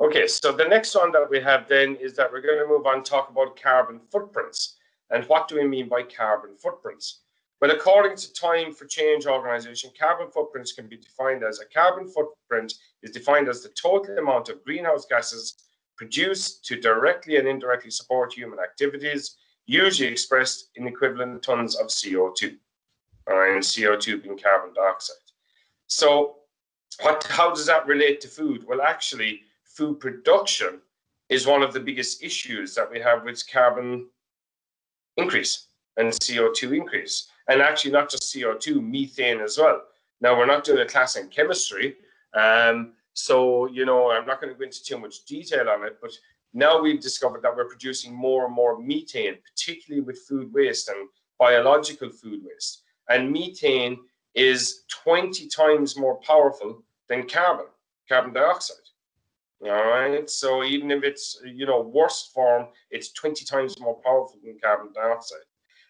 Okay, so the next one that we have then is that we're going to move on and talk about carbon footprints. And what do we mean by carbon footprints? Well, according to Time for Change organization, carbon footprints can be defined as a carbon footprint is defined as the total amount of greenhouse gases produced to directly and indirectly support human activities, usually expressed in equivalent tons of CO2, and CO2 being carbon dioxide. So what, how does that relate to food? Well, actually, food production is one of the biggest issues that we have with carbon increase and CO2 increase. And actually not just CO2, methane as well. Now, we're not doing a class in chemistry, um, so, you know, I'm not going to go into too much detail on it, but now we've discovered that we're producing more and more methane, particularly with food waste and biological food waste. And methane is 20 times more powerful than carbon, carbon dioxide. All right. So even if it's, you know, worst form, it's 20 times more powerful than carbon dioxide.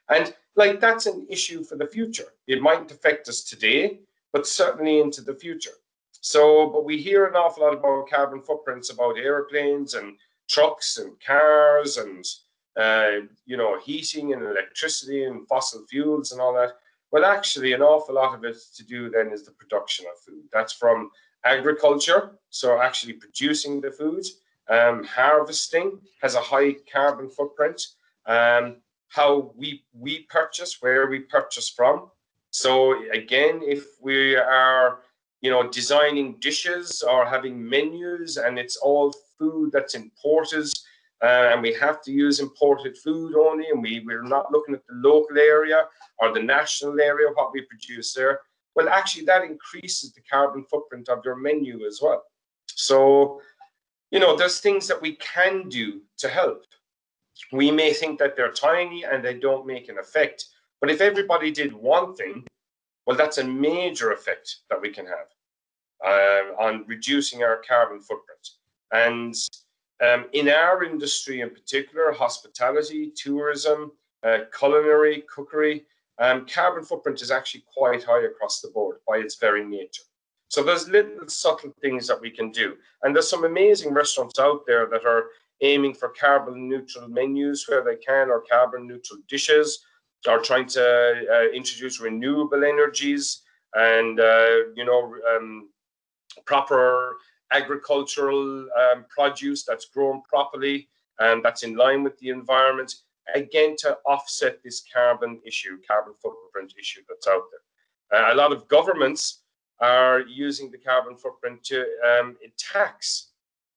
And like that's an issue for the future. It might affect us today, but certainly into the future. So, but we hear an awful lot about carbon footprints about airplanes and trucks and cars and, uh, you know, heating and electricity and fossil fuels and all that. Well, actually, an awful lot of it to do then is the production of food. That's from agriculture, so actually producing the food. Um, harvesting has a high carbon footprint. Um, how we we purchase, where we purchase from. So again, if we are you know, designing dishes or having menus and it's all food that's imported uh, and we have to use imported food only and we, we're not looking at the local area or the national area, what we produce there. Well, actually that increases the carbon footprint of your menu as well. So, you know, there's things that we can do to help. We may think that they're tiny and they don't make an effect, but if everybody did one thing, well, that's a major effect that we can have um, on reducing our carbon footprint. And um, in our industry in particular, hospitality, tourism, uh, culinary, cookery, um, carbon footprint is actually quite high across the board by its very nature. So there's little subtle things that we can do. And there's some amazing restaurants out there that are aiming for carbon neutral menus where they can or carbon neutral dishes are trying to uh, introduce renewable energies and uh, you know um, proper agricultural um, produce that's grown properly and that's in line with the environment again to offset this carbon issue carbon footprint issue that's out there uh, a lot of governments are using the carbon footprint to um, tax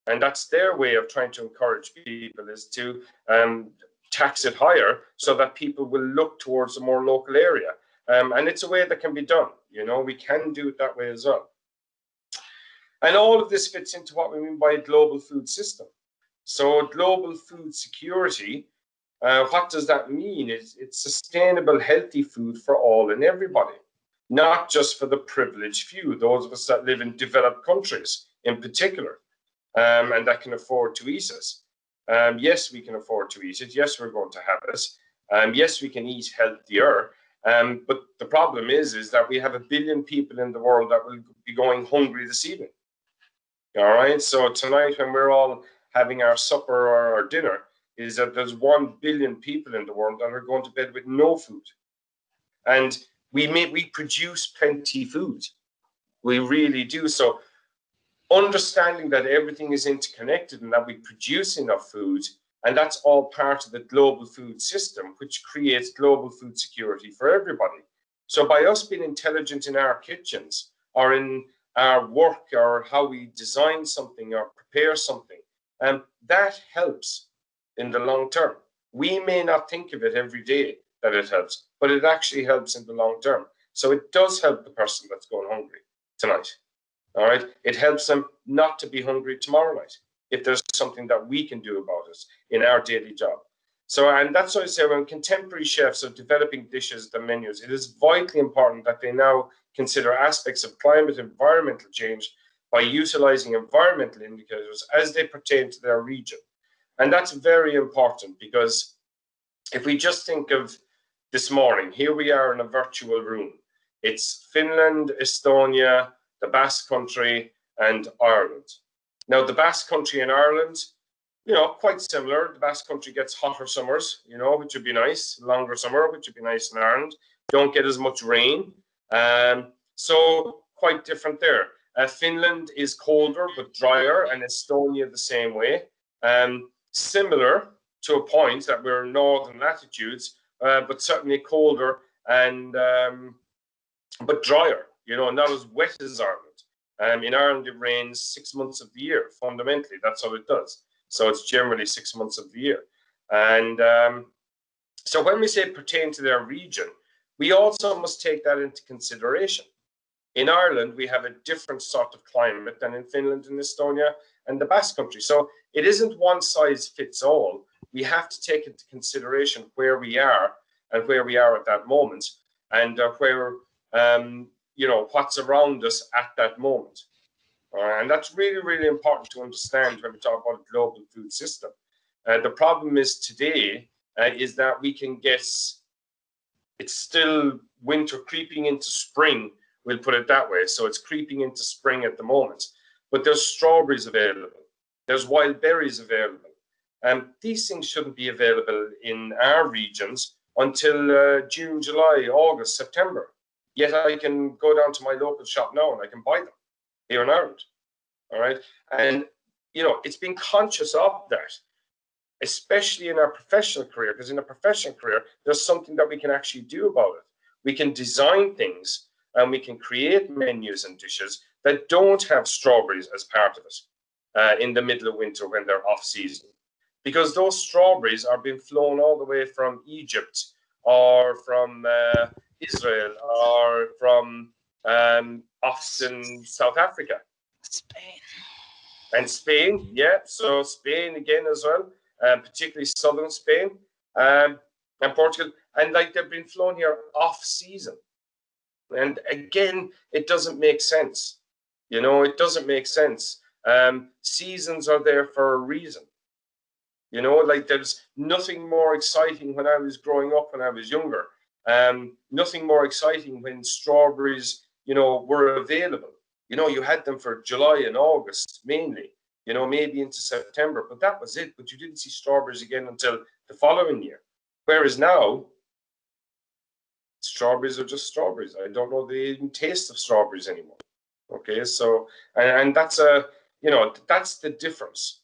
and that's their way of trying to encourage people is to um, tax it higher so that people will look towards a more local area. Um, and it's a way that can be done. You know, we can do it that way as well. And all of this fits into what we mean by a global food system. So global food security, uh, what does that mean? It's, it's sustainable, healthy food for all and everybody, not just for the privileged few, those of us that live in developed countries in particular, um, and that can afford to eat it. Um, yes, we can afford to eat it. Yes, we're going to have it. Um, yes, we can eat healthier. Um, but the problem is, is that we have a billion people in the world that will be going hungry this evening. All right. So tonight, when we're all having our supper or our dinner, is that there's one billion people in the world that are going to bed with no food, and we may we produce plenty food. We really do. So understanding that everything is interconnected and that we produce enough food, and that's all part of the global food system, which creates global food security for everybody. So by us being intelligent in our kitchens or in our work or how we design something or prepare something, um, that helps in the long term. We may not think of it every day that it helps, but it actually helps in the long term. So it does help the person that's going hungry tonight. All right. It helps them not to be hungry tomorrow night if there's something that we can do about it in our daily job. So, and that's why I say when contemporary chefs are developing dishes, the menus, it is vitally important that they now consider aspects of climate environmental change by utilizing environmental indicators as they pertain to their region. And that's very important because if we just think of this morning, here we are in a virtual room. It's Finland, Estonia, the Basque Country, and Ireland. Now, the Basque Country in Ireland, you know, quite similar. The Basque Country gets hotter summers, you know, which would be nice. Longer summer, which would be nice in Ireland. Don't get as much rain. Um, so quite different there. Uh, Finland is colder but drier, and Estonia the same way. Um, similar to a point that we're in northern latitudes, uh, but certainly colder and um, but drier. You know, not as wet as Ireland. Um, in Ireland, it rains six months of the year. Fundamentally, that's how it does. So it's generally six months of the year. And um, so when we say pertain to their region, we also must take that into consideration. In Ireland, we have a different sort of climate than in Finland and Estonia and the Basque Country. So it isn't one size fits all. We have to take into consideration where we are and where we are at that moment and uh, where um, you know what's around us at that moment. Uh, and that's really really important to understand when we talk about a global food system. Uh, the problem is today uh, is that we can guess it's still winter creeping into spring. We'll put it that way. So it's creeping into spring at the moment but there's strawberries available there's wild berries available and um, these things shouldn't be available in our regions until uh, June, July, August, September. Yet I can go down to my local shop now and I can buy them here in Ireland. All right. And, you know, it's being conscious of that, especially in our professional career, because in a professional career, there's something that we can actually do about it. We can design things and we can create menus and dishes that don't have strawberries as part of it uh, in the middle of winter when they're off season. Because those strawberries are being flown all the way from Egypt or from uh, Israel or from um, often South Africa. Spain. And Spain, yeah. So Spain again as well, um, particularly southern Spain um, and Portugal. And like they've been flown here off season. And again, it doesn't make sense. You know, it doesn't make sense. Um, seasons are there for a reason. You know, like there's nothing more exciting when I was growing up when I was younger. Um, nothing more exciting when strawberries, you know, were available. You know, you had them for July and August mainly, you know, maybe into September, but that was it. But you didn't see strawberries again until the following year. Whereas now, strawberries are just strawberries. I don't know the taste of strawberries anymore. Okay, so and, and that's a you know that's the difference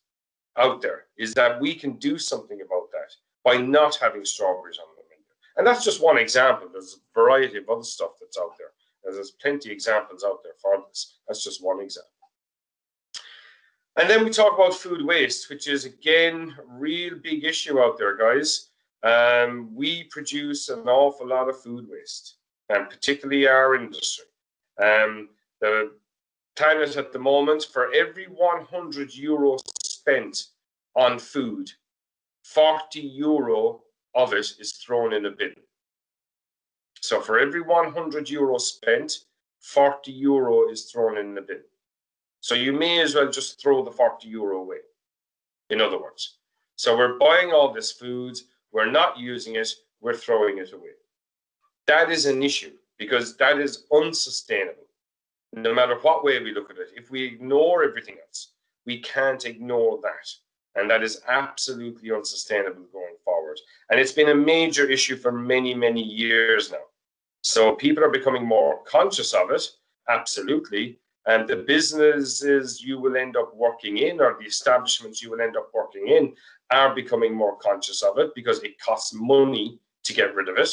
out there is that we can do something about that by not having strawberries on the menu. And that's just one example. There's a variety of other stuff that's out there. There's plenty examples out there for this. That's just one example. And then we talk about food waste, which is again real big issue out there, guys. Um, we produce an awful lot of food waste, and particularly our industry. Um, the planet at the moment, for every 100 euros spent on food, 40 euro of it is thrown in a bin. So for every 100 euro spent, 40 euro is thrown in the bin. So you may as well just throw the 40 euro away, in other words. So we're buying all this food, we're not using it, we're throwing it away. That is an issue because that is unsustainable, no matter what way we look at it. If we ignore everything else, we can't ignore that. And that is absolutely unsustainable going forward. And it's been a major issue for many, many years now. So people are becoming more conscious of it, absolutely. And the businesses you will end up working in or the establishments you will end up working in are becoming more conscious of it because it costs money to get rid of it.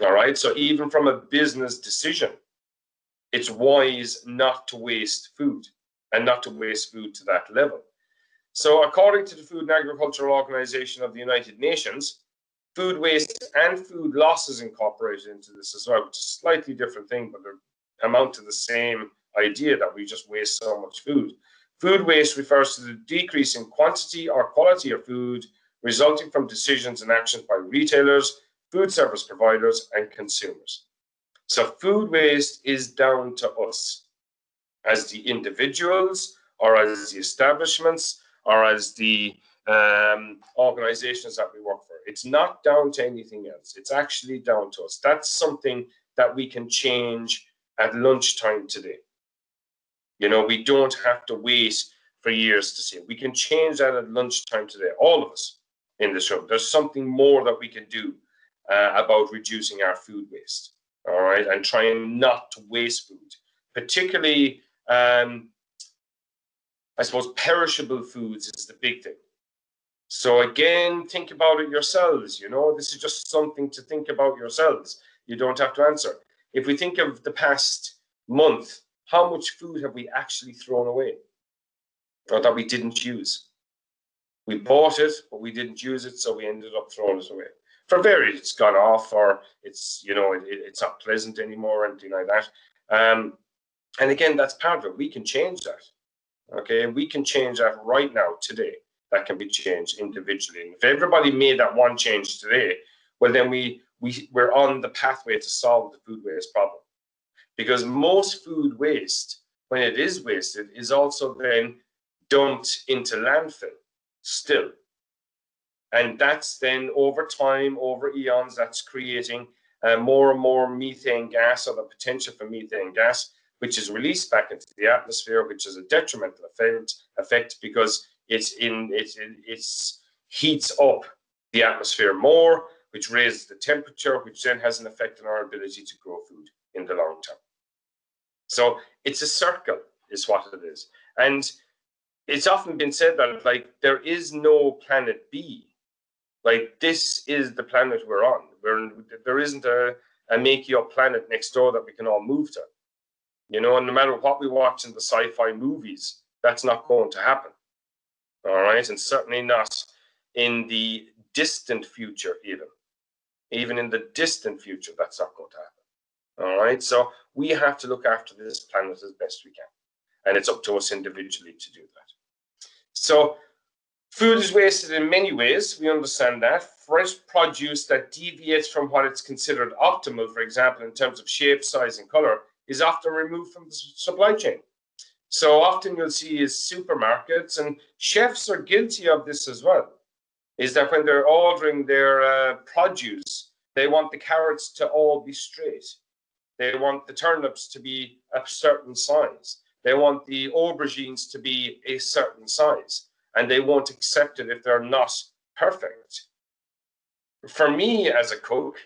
All right. So even from a business decision, it's wise not to waste food and not to waste food to that level. So according to the Food and Agricultural Organization of the United Nations, food waste and food losses incorporated into this as well, which is a slightly different thing, but they amount to the same idea that we just waste so much food. Food waste refers to the decrease in quantity or quality of food resulting from decisions and actions by retailers, food service providers, and consumers. So food waste is down to us as the individuals or as the establishments or as the um, organizations that we work for. It's not down to anything else. It's actually down to us. That's something that we can change at lunchtime today. You know, we don't have to wait for years to see. it. We can change that at lunchtime today, all of us in this room. There's something more that we can do uh, about reducing our food waste, all right, and trying not to waste food, particularly, um, I suppose, perishable foods is the big thing. So again, think about it yourselves. You know, this is just something to think about yourselves. You don't have to answer. If we think of the past month, how much food have we actually thrown away or that we didn't use? We bought it, but we didn't use it, so we ended up throwing it away. For various, it's gone off, or it's you know it, it's not pleasant anymore, or anything like that. Um, and again, that's part of it. We can change that. Okay, we can change that right now, today. That can be changed individually. And if everybody made that one change today, well, then we we we're on the pathway to solve the food waste problem because most food waste, when it is wasted, is also then dumped into landfill still. And that's then over time, over eons, that's creating uh, more and more methane gas or the potential for methane gas, which is released back into the atmosphere, which is a detrimental effect, effect because it's in it, it it's heats up the atmosphere more, which raises the temperature, which then has an effect on our ability to grow food in the long term. So it's a circle, is what it is. And it's often been said that like there is no planet B. Like this is the planet we're on. We're, there isn't a, a make you up planet next door that we can all move to. You know, and no matter what we watch in the sci-fi movies, that's not going to happen. All right, and certainly not in the distant future, even. Even in the distant future, that's not going to happen. All right, so we have to look after this planet as best we can. And it's up to us individually to do that. So food is wasted in many ways. We understand that. Fresh produce that deviates from what it's considered optimal, for example, in terms of shape, size, and color, is often removed from the supply chain. So often you'll see is supermarkets, and chefs are guilty of this as well, is that when they're ordering their uh, produce, they want the carrots to all be straight. They want the turnips to be a certain size. They want the aubergines to be a certain size, and they won't accept it if they're not perfect. For me as a cook,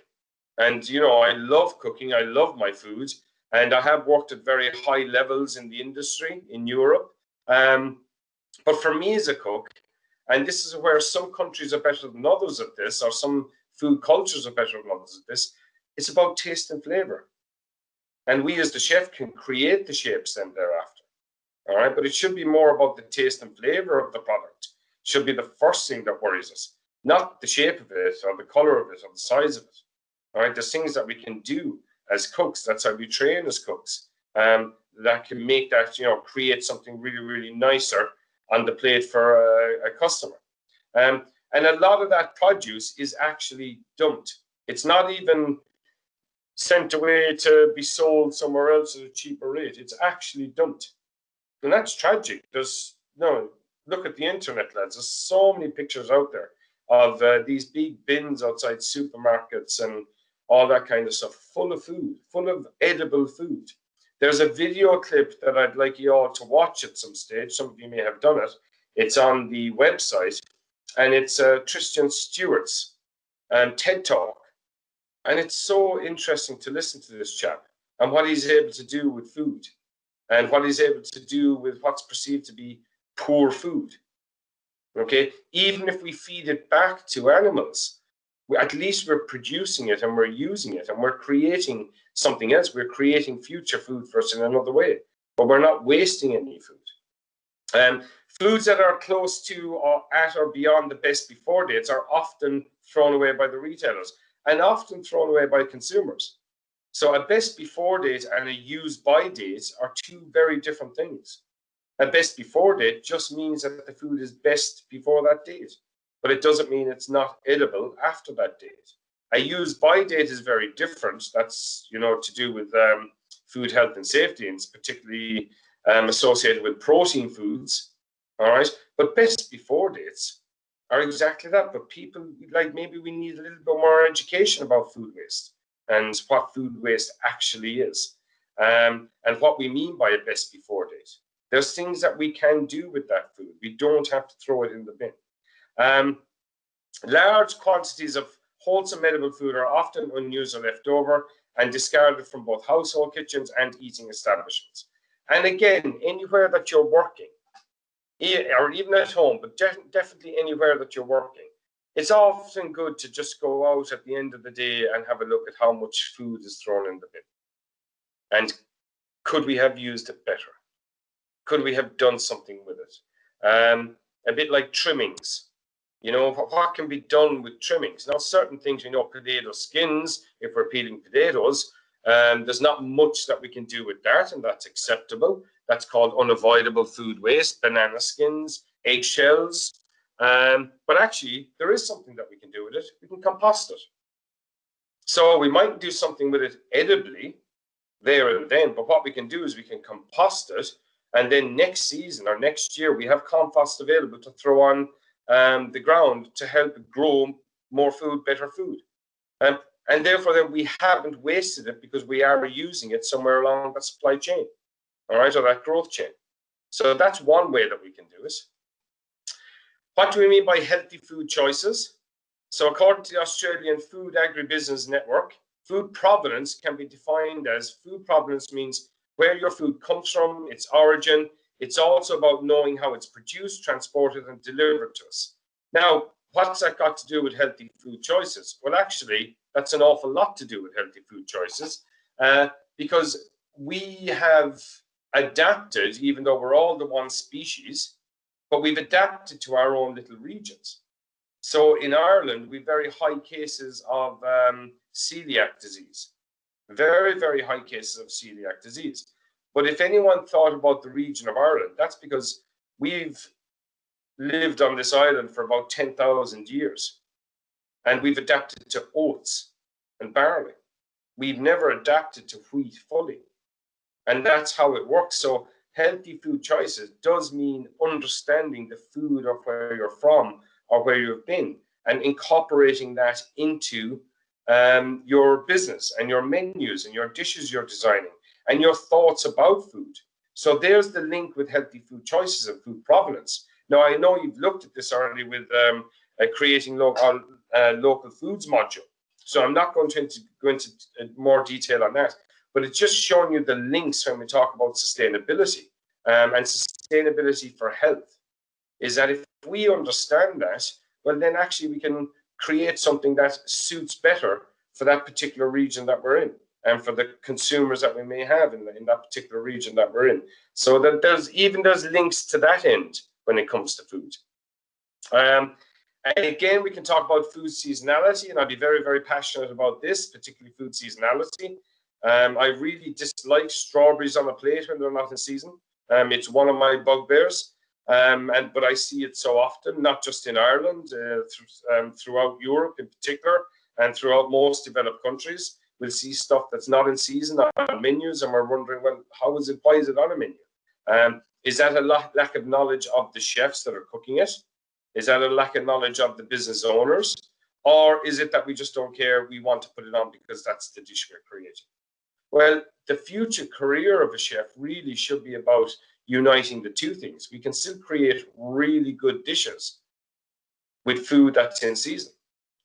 and you know, I love cooking, I love my food, and I have worked at very high levels in the industry in Europe. Um, but for me as a cook, and this is where some countries are better than others at this, or some food cultures are better than others at this, it's about taste and flavor. And we as the chef can create the shapes then thereafter. All right, but it should be more about the taste and flavor of the product. It should be the first thing that worries us, not the shape of it or the color of it or the size of it. All right, there's things that we can do as cooks. That's how we train as cooks. Um, that can make that you know create something really really nicer on the plate for a, a customer. Um, and a lot of that produce is actually dumped. It's not even sent away to be sold somewhere else at a cheaper rate. It's actually dumped. And that's tragic. There's no look at the internet, lads. There's so many pictures out there of uh, these big bins outside supermarkets and all that kind of stuff, full of food, full of edible food. There's a video clip that I'd like you all to watch at some stage. Some of you may have done it. It's on the website, and it's uh, Tristram Stuart's um, TED Talk and it's so interesting to listen to this chap and what he's able to do with food and what he's able to do with what's perceived to be poor food. Okay, even if we feed it back to animals, we, at least we're producing it and we're using it and we're creating something else. We're creating future food for us in another way, but we're not wasting any food. Um, foods that are close to or at or beyond the best before dates are often thrown away by the retailers and often thrown away by consumers. So a best before date and a use by date are two very different things. A best before date just means that the food is best before that date, but it doesn't mean it's not edible after that date. A use by date is very different. That's you know to do with um, food health and safety, and it's particularly um, associated with protein foods. All right, but best before dates are exactly that. But people like maybe we need a little bit more education about food waste and what food waste actually is, um, and what we mean by a best before date. There's things that we can do with that food. We don't have to throw it in the bin. Um, large quantities of wholesome edible food are often unused or left over and discarded from both household kitchens and eating establishments. And again, anywhere that you're working, or even at home, but definitely anywhere that you're working, it's often good to just go out at the end of the day and have a look at how much food is thrown in the bin. And could we have used it better? Could we have done something with it? Um, a bit like trimmings. You know, what can be done with trimmings? Now, certain things, you know, potato skins, if we're peeling potatoes, um, there's not much that we can do with that, and that's acceptable. That's called unavoidable food waste, banana skins, eggshells, um, but actually, there is something that we can do with it. We can compost it. So we might do something with it edibly there and then, but what we can do is we can compost it, and then next season or next year, we have compost available to throw on um, the ground to help grow more food, better food. Um, and therefore, then we haven't wasted it because we are using it somewhere along that supply chain, all right, or that growth chain. So that's one way that we can do it. What do we mean by healthy food choices? So according to the Australian Food Agribusiness Network, food provenance can be defined as food provenance means where your food comes from, its origin. It's also about knowing how it's produced, transported, and delivered to us. Now, what's that got to do with healthy food choices? Well, actually, that's an awful lot to do with healthy food choices uh, because we have adapted, even though we're all the one species, but we've adapted to our own little regions. So in Ireland, we've very high cases of um, celiac disease, very, very high cases of celiac disease. But if anyone thought about the region of Ireland, that's because we've lived on this island for about 10,000 years and we've adapted to oats and barley. We've never adapted to wheat fully. And that's how it works. So healthy food choices does mean understanding the food of where you're from or where you've been and incorporating that into um, your business and your menus and your dishes you're designing and your thoughts about food. So there's the link with healthy food choices and food provenance. Now, I know you've looked at this already with um, uh, creating local, uh, local foods module. So I'm not going to go into uh, more detail on that but it's just showing you the links when we talk about sustainability um, and sustainability for health is that if we understand that, well, then actually we can create something that suits better for that particular region that we're in and for the consumers that we may have in, the, in that particular region that we're in. So that there's even there's links to that end when it comes to food. Um, and again, we can talk about food seasonality, and I'd be very, very passionate about this, particularly food seasonality. Um, I really dislike strawberries on a plate when they're not in season. Um, it's one of my bugbears. Um, and but I see it so often, not just in Ireland, uh, th um, throughout Europe in particular, and throughout most developed countries. We'll see stuff that's not in season on menus, and we're wondering, well, how is it? Why is it on a menu? Um, is that a lack of knowledge of the chefs that are cooking it? Is that a lack of knowledge of the business owners? Or is it that we just don't care? We want to put it on because that's the dish we're creating. Well, the future career of a chef really should be about uniting the two things. We can still create really good dishes with food that's in season.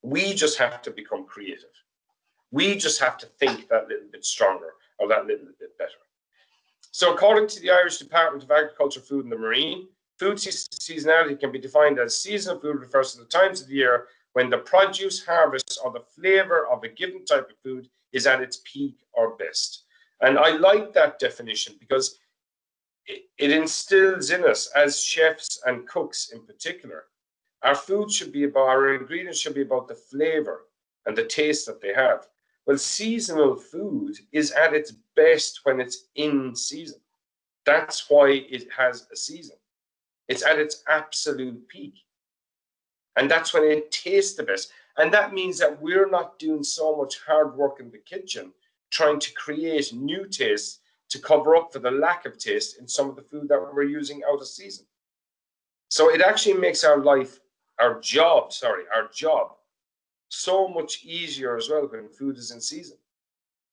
We just have to become creative. We just have to think that little bit stronger or that little bit better. So according to the Irish Department of Agriculture, Food and the Marine, food seasonality can be defined as seasonal food refers to the times of the year when the produce, harvest, or the flavor of a given type of food is at its peak or best. And I like that definition because it, it instills in us as chefs and cooks in particular, our food should be about, our ingredients should be about the flavor and the taste that they have. Well, seasonal food is at its best when it's in season. That's why it has a season. It's at its absolute peak. And that's when it tastes the best. And that means that we're not doing so much hard work in the kitchen trying to create new tastes to cover up for the lack of taste in some of the food that we're using out of season. So it actually makes our life, our job, sorry, our job so much easier as well when food is in season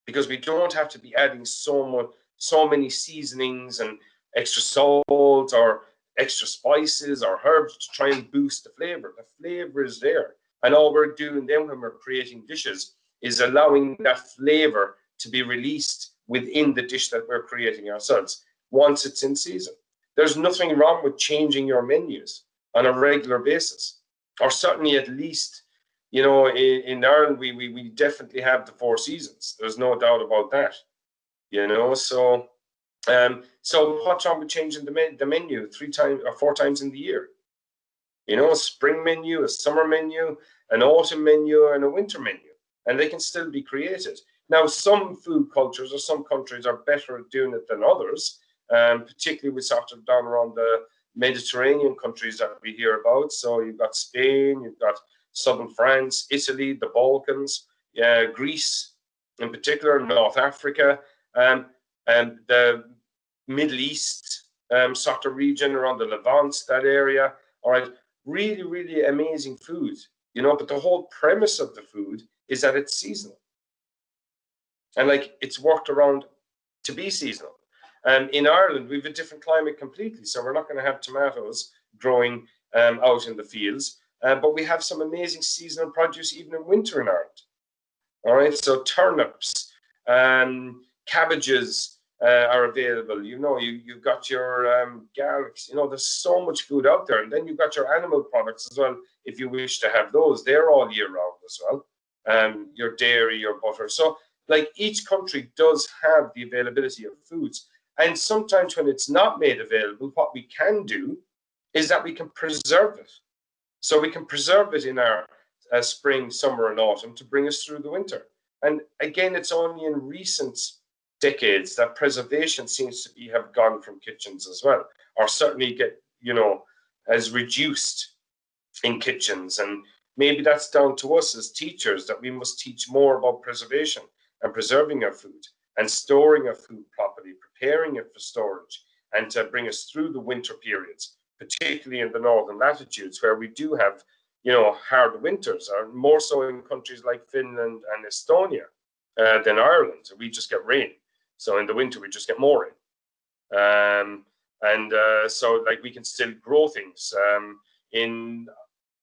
because we don't have to be adding so much, so many seasonings and extra salt or extra spices or herbs to try and boost the flavor. The flavor is there. And all we're doing then when we're creating dishes is allowing that flavor to be released within the dish that we're creating ourselves once it's in season. There's nothing wrong with changing your menus on a regular basis, or certainly at least, you know, in, in Ireland, we, we, we definitely have the four seasons. There's no doubt about that, you know, so um, so what's wrong with changing the, the menu three times or four times in the year? You know, a spring menu, a summer menu, an autumn menu, and a winter menu, and they can still be created. Now, some food cultures or some countries are better at doing it than others, um, particularly with sort of down around the Mediterranean countries that we hear about. So you've got Spain, you've got southern France, Italy, the Balkans, uh, Greece in particular, North Africa, um, and the Middle East um, sort of region around the Levant, that area. All right, really, really amazing food, you know, but the whole premise of the food is that it's seasonal. And like it's worked around to be seasonal. And in Ireland, we have a different climate completely. So we're not going to have tomatoes growing um, out in the fields. Uh, but we have some amazing seasonal produce even in winter in Ireland. All right, so turnips, um, cabbages uh, are available. You know, you, you've got your um, garlics, you know, there's so much food out there. And then you've got your animal products as well, if you wish to have those. They're all year round as well. Um, your dairy, your butter. So like each country does have the availability of foods. And sometimes when it's not made available, what we can do is that we can preserve it. So we can preserve it in our uh, spring, summer, and autumn to bring us through the winter. And again, it's only in recent decades that preservation seems to be have gone from kitchens as well, or certainly get, you know, as reduced in kitchens. And maybe that's down to us as teachers that we must teach more about preservation and preserving our food and storing our food properly, preparing it for storage, and to bring us through the winter periods, particularly in the northern latitudes where we do have, you know, hard winters, or more so in countries like Finland and Estonia uh, than Ireland. We just get rain. So in the winter, we just get more in. Um, and uh, so like we can still grow things um, in,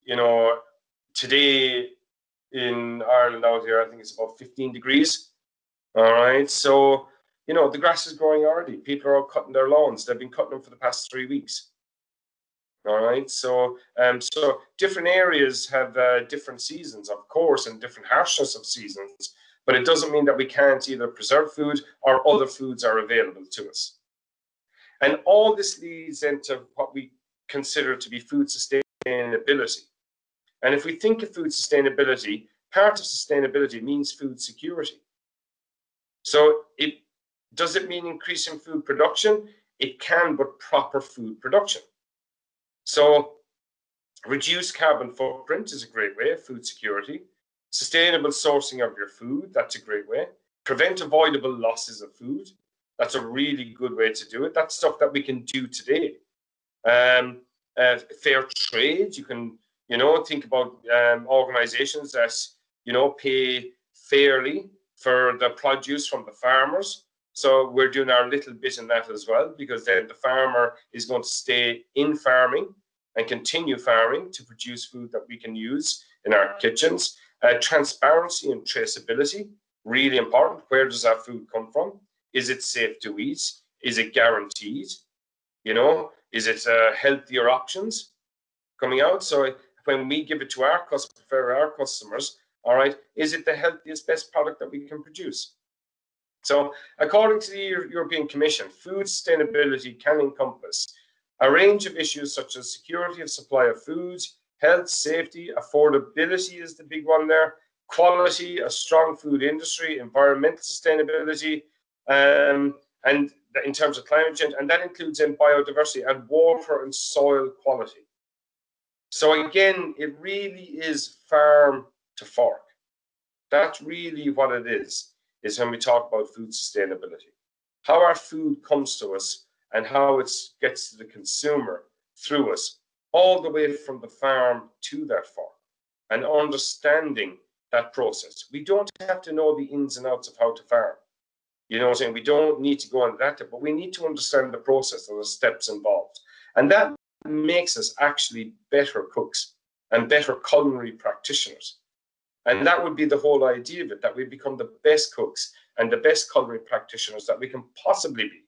you know, today in Ireland out here, I think it's about 15 degrees all right. So, you know, the grass is growing already. People are all cutting their lawns. They've been cutting them for the past three weeks. All right. So, um, so different areas have uh, different seasons, of course, and different harshness of seasons. But it doesn't mean that we can't either preserve food or other foods are available to us. And all this leads into what we consider to be food sustainability. And if we think of food sustainability, part of sustainability means food security. So it does it mean increasing food production? It can, but proper food production. So reduce carbon footprint is a great way, of food security. Sustainable sourcing of your food, that's a great way. Prevent avoidable losses of food. That's a really good way to do it. That's stuff that we can do today. Um, uh, fair trade, you can, you know, think about um, organizations that, you know, pay fairly for the produce from the farmers. So we're doing our little bit in that as well, because then the farmer is going to stay in farming and continue farming to produce food that we can use in our kitchens. Uh, transparency and traceability, really important. Where does our food come from? Is it safe to eat? Is it guaranteed? You know, is it uh, healthier options coming out? So when we give it to our customers, for our customers, all right, is it the healthiest, best product that we can produce? So according to the European Commission, food sustainability can encompass a range of issues such as security of supply of foods, health, safety, affordability is the big one there, quality, a strong food industry, environmental sustainability, um, and in terms of climate change, and that includes in biodiversity and water and soil quality. So again, it really is farm to fork. That's really what it is, is when we talk about food sustainability. How our food comes to us and how it gets to the consumer through us, all the way from the farm to that farm and understanding that process. We don't have to know the ins and outs of how to farm. You know what I'm saying? We don't need to go on that, but we need to understand the process and the steps involved. And that makes us actually better cooks and better culinary practitioners. And that would be the whole idea of it, that we become the best cooks and the best culinary practitioners that we can possibly be.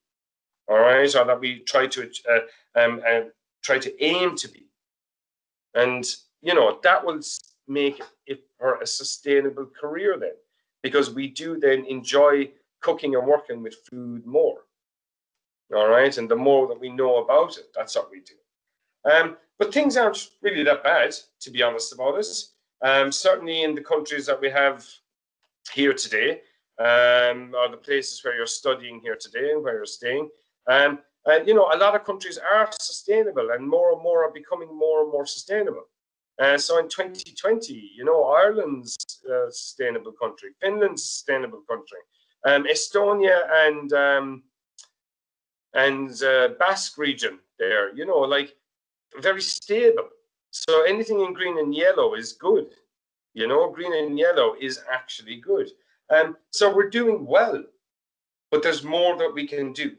All right, or that we try to uh, um, uh, try to aim to be. And you know that will make it for a sustainable career then, because we do then enjoy cooking and working with food more. All right, and the more that we know about it, that's what we do. Um, but things aren't really that bad, to be honest about it. Um, certainly in the countries that we have here today, um, or the places where you're studying here today and where you're staying, um, uh, you know, a lot of countries are sustainable and more and more are becoming more and more sustainable. Uh, so in 2020, you know, Ireland's a sustainable country, Finland's sustainable country, um, Estonia and um, and uh, Basque region there, you know, like very stable. So anything in green and yellow is good. You know, green and yellow is actually good. Um, so we're doing well, but there's more that we can do.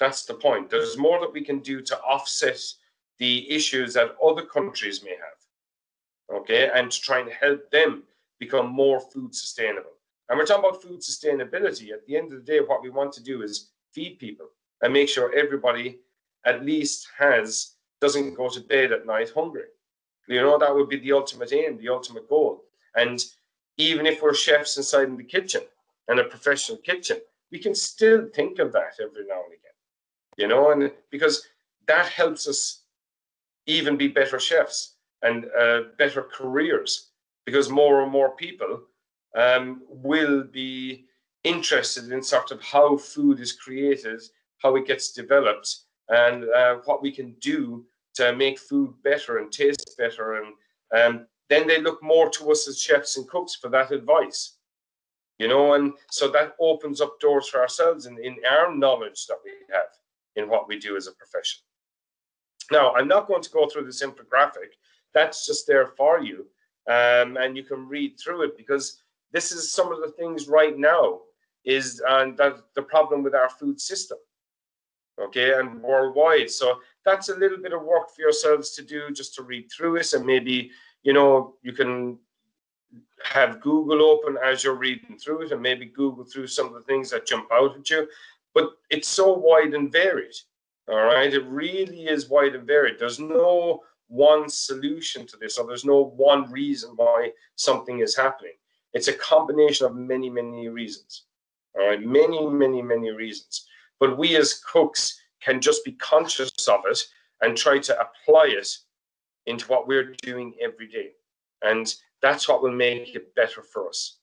That's the point. There's more that we can do to offset the issues that other countries may have. Okay, and to try and help them become more food sustainable. And we're talking about food sustainability. At the end of the day, what we want to do is feed people and make sure everybody at least has doesn't go to bed at night hungry. You know, that would be the ultimate aim, the ultimate goal. And even if we're chefs inside in the kitchen and a professional kitchen, we can still think of that every now and again. You know, and because that helps us even be better chefs and uh, better careers because more and more people um, will be interested in sort of how food is created, how it gets developed, and uh, what we can do to make food better and taste better. And um, then they look more to us as chefs and cooks for that advice. You know, and so that opens up doors for ourselves in, in our knowledge that we have in what we do as a profession. Now, I'm not going to go through this infographic. That's just there for you. Um, and you can read through it because this is some of the things right now is and that the problem with our food system okay and worldwide so that's a little bit of work for yourselves to do just to read through this and maybe you know you can have google open as you're reading through it and maybe google through some of the things that jump out at you but it's so wide and varied all right it really is wide and varied there's no one solution to this or there's no one reason why something is happening it's a combination of many, many reasons. All right, many, many, many reasons. But we as cooks can just be conscious of it and try to apply it into what we're doing every day. And that's what will make it better for us.